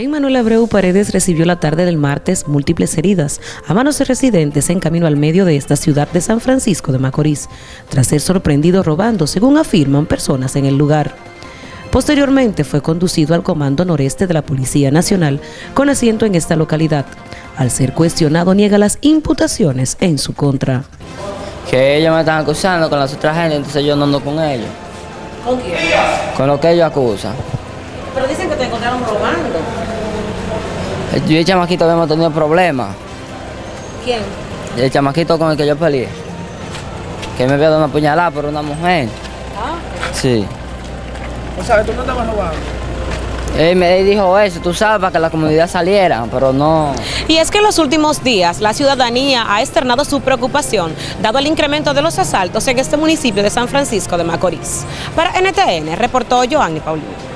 En Manuel Abreu Paredes recibió la tarde del martes múltiples heridas a manos de residentes en camino al medio de esta ciudad de San Francisco de Macorís, tras ser sorprendido robando, según afirman personas en el lugar. Posteriormente fue conducido al Comando Noreste de la Policía Nacional con asiento en esta localidad. Al ser cuestionado niega las imputaciones en su contra. Que ellos me están acusando con las otras gente, entonces yo no ando con ellos. ¿Con quién? Con lo que ellos acusan. Pero dicen que te encontraron robando. Yo y el chamaquito habíamos tenido problemas. ¿Quién? El chamaquito con el que yo peleé. Que me había dado una puñalada por una mujer. Ah. Sí. O sea, tú no estabas robando. Él me dijo eso, tú sabes, para que la comunidad saliera, pero no. Y es que en los últimos días la ciudadanía ha externado su preocupación dado el incremento de los asaltos en este municipio de San Francisco de Macorís. Para NTN reportó Joanny Paulino.